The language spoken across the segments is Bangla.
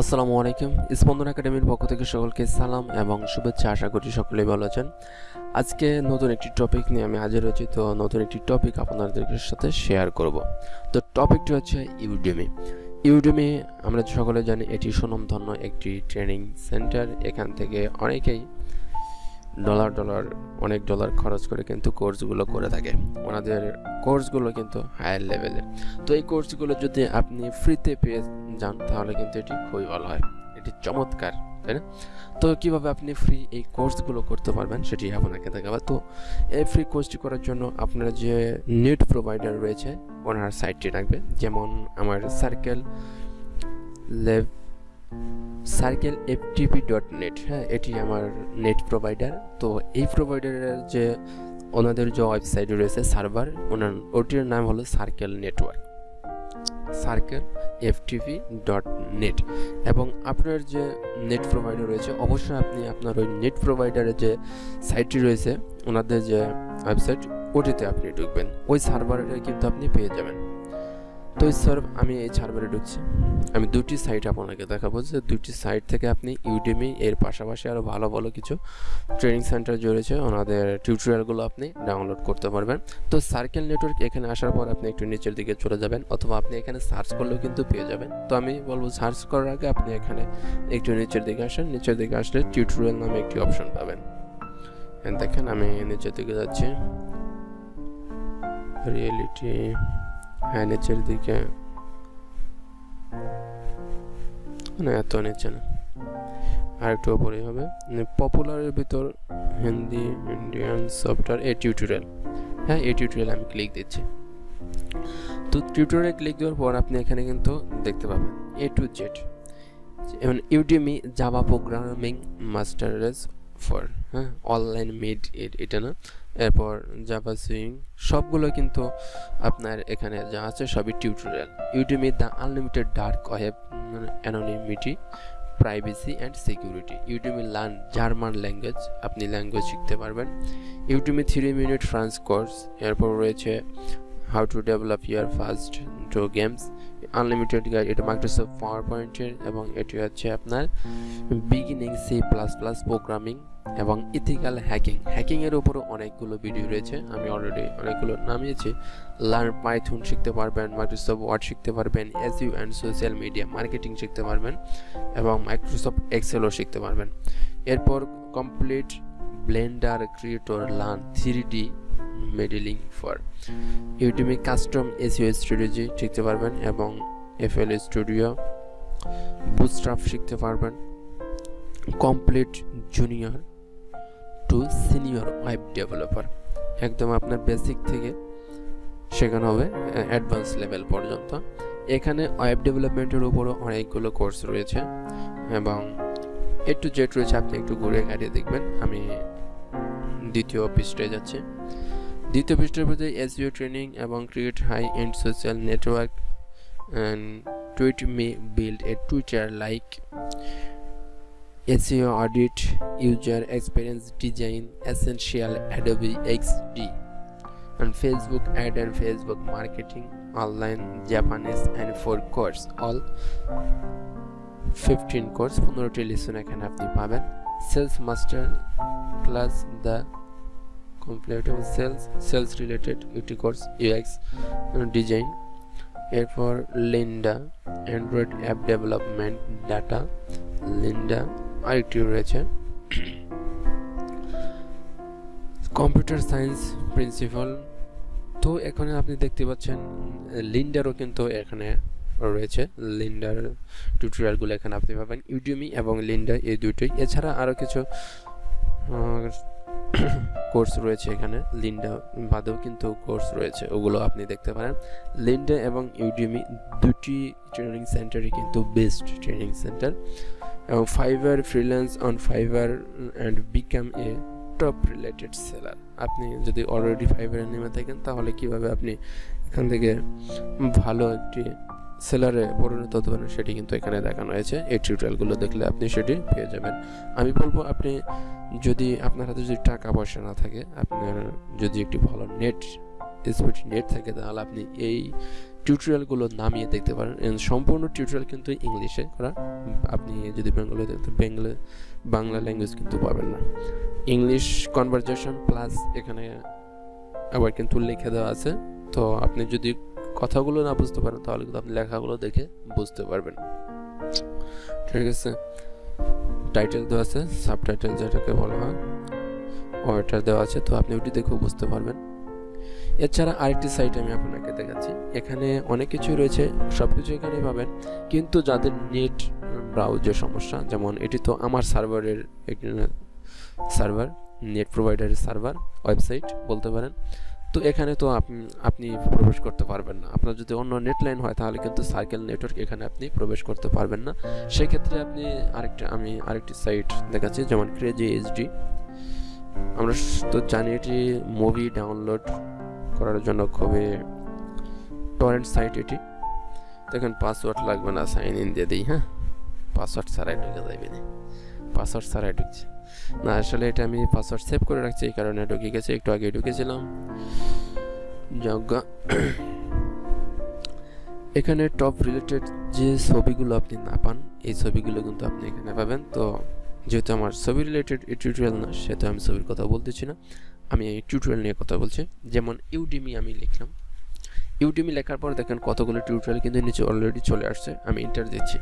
আসসালামু আলাইকুম। স্পন্দন একাডেমির পক্ষ থেকে সকলকে সালাম এবং শুভেচ্ছা। আশা করি সকলেই ভালো আছেন। আজকে নতুন একটি টপিক নিয়ে আমি হাজির হয়েছি। তো নতুন একটি টপিক আপনাদের সাথে শেয়ার করব। তো টপিকটি হচ্ছে ইউডেমি ইউডেমি আমরা সকলে জানি, এটি সুনামধন্য একটি ট্রেনিং সেন্টার এখান থেকে অনেকেই ডলার ডলার অনেক ডলার খরচ করে কিন্তু কোর্সগুলো করে থাকে। ওনাদের কোর্সগুলো কিন্তু হায়ার লেভেলের তো এই কোর্সগুলো যদি আপনি ফ্রিতে পেয়ে যান, তাহলে কিন্তু এটি খুবই ভালো হয়। এটি চমৎকার, তাই না? তো কীভাবে আপনি ফ্রি এই কোর্সগুলো করতে পারবেন, সেটি আপনাকে দেখাবো। তো এই ফ্রি কোর্সটি করার জন্য আপনার যে নেট প্রোভাইডার রয়েছে, ওনার সাইটটি রাখবে। যেমন আমার সার্কেল লেভ সার্কেল এফটিপি ডট নেট হ্যাঁ এটি আমার নেট প্রোভাইডার তো এই প্রোভাইডারের যে ওনাদের যে ওয়েবসাইট রয়েছে সার্ভার ওনার, ওটির নাম হলো circle network circle FTV dot net এবং আপনার যে নেট প্রোভাইডার রয়েছে, অবশ্যই আপনি আপনার ওই নেট প্রোভাইডারের যে সাইটটি রয়েছে, ওনাদের যে ওয়েবসাইট ওটিতে আপনি ঢুকবেন। ওই সার্ভারে কিন্তু আপনি পেয়ে যাবেন। তো স্যার, আমি এই সার্ভারে ঢুকছি। আমি দুটি সাইট আপনাকে দেখাবো যে দুটি সাইট থেকে আপনি ইউডেমি এর পাশাপাশি আরও ভালো ভালো কিছু ট্রেনিং সেন্টার জড়েছে ওনাদের টিউটোরিয়ালগুলো আপনি ডাউনলোড করতে পারবেন। তো সার্কেল নেটওয়ার্ক এখানে আসার পর আপনি একটু নিচের দিকে চলে যাবেন, অথবা আপনি এখানে সার্চ করলেও কিন্তু পেয়ে যাবেন। তো আমি বলব সার্চ করার আগে আপনি এখানে একটু নিচের দিকে আসেন। নিচের দিকে আসলে টিউটোরিয়াল নামে একটি অপশন পাবেন। দেখেন আমি নিচের দিকে যাচ্ছি। রিয়েলিটি হ্যাঁ নিচের দিকে। না, এত নিচে না। আর একটু ওপরে হবে। পপুলারের ভিতর Hindi Indian software a tutorial হ্যাঁ এ টিউটোরিয়াল আমি ক্লিক দিচ্ছি। তো টিউটোরিয়ালে ক্লিক দেওয়ার পর আপনি এখানে কিন্তু দেখতে পাবেন এ টু জেড যেমন Udemy Java programming masters for হ্যাঁ অনলাইন মিড এটা না। এরপর জাভা সুইং সবগুলো কিন্তু আপনার এখানে যা আছে সবই tutorial Udemy the unlimited dark web anonymity privacy and security Udemy learn German language আপনি ল্যাঙ্গুয়েজ শিখতে পারবেন। Udemy three minute France course এরপর রয়েছে how to develop your first do games unlimited guide এটা মাইক্রোসফট পাওয়ার পয়েন্টের এবং এটি হচ্ছে আপনার beginning C plus plus programming এবং ইথিক্যাল হ্যাকিং। হ্যাকিংয়ের উপরও অনেকগুলো ভিডিও রয়েছে। আমি অলরেডি অনেকগুলো নামিয়েছি। লার্ন পাইথুন শিখতে পারবেন মাইক্রোসফট ওয়ার্ড শিখতে পারবেন SEO and social media marketing শিখতে পারবেন এবং মাইক্রোসফট এক্সেলও শিখতে পারবেন। এরপর complete blender creator learn three D modelling for ইউটিউবে কাস্টম এসইও স্ট্র্যাটেজি শিখতে পারবেন এবং এফএল স্টুডিও বুস্ট্রাপ শিখতে পারবেন। Complete junior to senior web developer একদম আপনার বেসিক থেকে শেখানো হবে অ্যাডভান্স লেভেল পর্যন্ত। এখানে ওয়েব ডেভেলপমেন্টের উপরও অনেকগুলো কোর্স রয়েছে এবং এ টু জেড রয়েছে, আপনি একটু ঘুরে গাড়িয়ে দেখবেন। আমি দ্বিতীয় পৃষ্ঠে যাচ্ছি। দ্বিতীয় পৃষ্ঠের মধ্যে এসইও ট্রেনিং এবং create high end social network and tweet me build a Twitter like SEO audit, user experience design, essential Adobe XD, and Facebook ad and Facebook marketing, online Japanese and four course, all 15 course, 15টি লেসন এখানে আপনি পাবেন sales master class the complete sales sales related একটি কোর্স ইউএক্স ডিজাইন এরপর Lynda Android app development data Lynda আরেকটি রয়েছে। কম্পিউটার সায়েন্স প্রিন্সিপাল তো এখানে আপনি দেখতে পাচ্ছেন লিন্ডারও কিন্তু এখানে রয়েছে। লিন্ডার টিউটোরিয়ালগুলো এখানে আপনি পাবেন। ইউডিমি এবং লিন্ডার এই দুটোই। এছাড়া আরও কিছু কোর্স রয়েছে এখানে। লিন্ডা বাদেও কিন্তু কোর্স রয়েছে। ওগুলো আপনি দেখতে পারেন। লিন্ডা এবং ইউডিমি দুটি ট্রেনিং সেন্টারই কিন্তু বেস্ট ট্রেনিং সেন্টার এবং Fiverr freelance on Fiverr and become a top rated seller আপনি যদি অলরেডি ফাইবারে নেমে থাকেন, তাহলে কীভাবে আপনি এখান থেকে ভালো একটি সেলারে পরিণত হতে পারেন সেটি কিন্তু এখানে দেখানো হয়েছে। এই টিউটোরিয়ালগুলো দেখলে আপনি সেটি পেয়ে যাবেন। আমি বলব, আপনি যদি আপনার হাতে যদি টাকা পয়সা না থাকে, আপনার যদি একটি ভালো নেট স্পিড নেট থাকে, তাহলে আপনি এই টিউটোরিয়ালগুলো নামিয়ে দেখতে পারেন। সম্পূর্ণ টিউটোরিয়াল কিন্তু ইংলিশে করা। আপনি যদি বেঙ্গলে দেখতে বেঙ্গলে বাংলা ল্যাঙ্গুয়েজ কিন্তু পাবেন না। ইংলিশ কনভারজেশন প্লাস এখানে আবার কিন্তু লিখে দেওয়া আছে। তো আপনি যদি কথাগুলো না বুঝতে পারেন, তাহলে কিন্তু আপনি লেখাগুলো দেখে বুঝতে পারবেন। ঠিক আছে? টাইটেল দেওয়া আছে সাবটাইটেল যেটাকে বলা হয়, ওইটা দেওয়া আছে, তো আপনি ওটি দেখেও বুঝতে পারবেন। এছাড়া আরেকটি সাইট আমি আপনাকে দেখাচ্ছি। এখানে অনেক কিছু রয়েছে সব কিছু এখানে পাবেন। কিন্তু যাদের নেট ব্রাউজের সমস্যা, যেমন এটি তো আমার সার্ভারের সার্ভার, নেট প্রোভাইডারের সার্ভার ওয়েবসাইট বলতে পারেন, তো এখানে তো আপনি আপনি প্রবেশ করতে পারবেন না। আপনার যদি অন্য নেট লাইন হয়, তাহলে কিন্তু সার্কেল নেটওয়ার্ক এখানে আপনি প্রবেশ করতে পারবেন না। সেক্ষেত্রে আপনি আরেকটা, আমি আরেকটি সাইট দেখাচ্ছি, যেমন ক্রেজি এইচডি আমরা তো জানি এটি মুভি ডাউনলোড করার জন্য খুবই টরেন্ট সাইট এটি। দেখেন পাসওয়ার্ড লাগবে না সাইন ইন দিয়ে দিই হ্যাঁ? পাসওয়ার্ড ছাড়াই ঢুকে যাবে পাসওয়ার্ড ছাড়াই ঢুকছে। না, আসলে এটা আমি পাসওয়ার্ড সেভ করে রাখছি, এই কারণে ঢুকে গেছে, একটু আগে ঢুকেছিলাম। যজ্ঞা। এখানে টপ রিলেটেড যে ছবিগুলো আপনি না পান, এই ছবিগুলো কিন্তু আপনি এখানে পাবেন। তো, যেহেতু আমার ছবি রিলেটেড টিউটোরিয়াল না, সেহেতু আমি ছবির কথা বলতেছি না। আমি এই টিউটোরিয়াল নিয়ে কথা বলছি। যেমন ইউডিমি আমি লিখলাম। ইউডিমি লেখার পর দেখেন কতগুলো টিউটোরিয়াল কিন্তু নিচে অলরেডি চলে আসছে। আমি ইন্টার দিচ্ছি।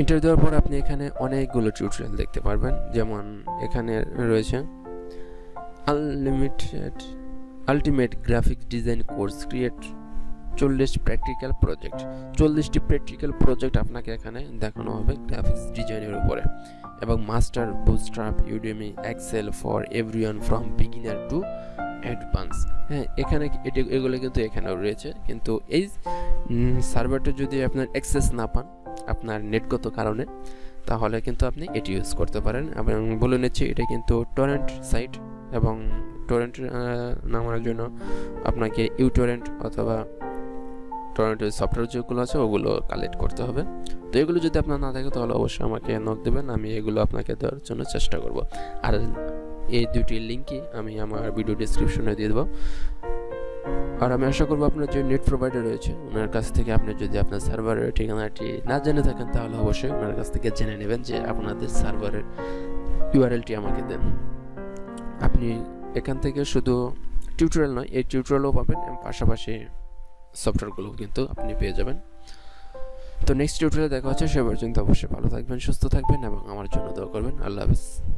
ইন্টার দেওয়ার পর আপনি এখানে অনেকগুলো টিউটোরিয়াল দেখতে পারবেন। যেমন এখানে রয়েছে unlimited ultimate graphic design course create চল্লিশ প্র্যাকটিক্যাল প্রজেক্ট চল্লিশটি প্র্যাকটিক্যাল প্রজেক্ট আপনাকে এখানে দেখানো হবে গ্রাফিক্স ডিজাইনের উপরে। এবং master bootstrap Udemy Excel for everyone from beginner to advance হ্যাঁ এখানে এটি এগুলো কিন্তু এখানেও রয়েছে। কিন্তু এই সার্ভারটা যদি আপনার অ্যাক্সেস না পান, আপনার নেটগত কারণে, তাহলে কিন্তু আপনি এটি ইউজ করতে পারেন। এবং বলে নিচ্ছি, এটা কিন্তু টরেন্ট সাইট এবং টরেন্ট নামানোর জন্য আপনাকে ইউটোরেন্ট অথবা টরেন্টের সফটওয়্যার যেগুলো আছে, ওগুলো কালেক্ট করতে হবে। তো এগুলো যদি আপনার না থাকে, তাহলে অবশ্যই আমাকে নক দেবেন, আমি এগুলো আপনাকে দেওয়ার জন্য চেষ্টা করব। আর এই দুটি লিঙ্কই আমি আমার ভিডিও ডিসক্রিপশনে দিয়ে দেবো। আর আমি আশা করব আপনার যে নেট প্রোভাইডার রয়েছে, ওনার কাছ থেকে আপনি যদি আপনার সার্ভারের ঠিকানাটি না জেনে থাকেন, তাহলে অবশ্যই ওনার কাছ থেকে জেনে নেবেন যে আপনাদের সার্ভারের ইউআরএলটি আমাকে দেন। আপনি এখান থেকে শুধু টিউটোরিয়াল নয়, এই টিউটোরিয়ালও পাবেন পাশাপাশি সফটওয়্যারগুলো কিন্তু আপনি পেয়ে যাবেন। তো নেক্সট টিউটোরিয়ালে দেখা হচ্ছে, সে পর্যন্ত অবশ্যই ভালো থাকবেন, সুস্থ থাকবেন এবং আমার জন্য দোয়া করবেন। আল্লাহ হাফেজ।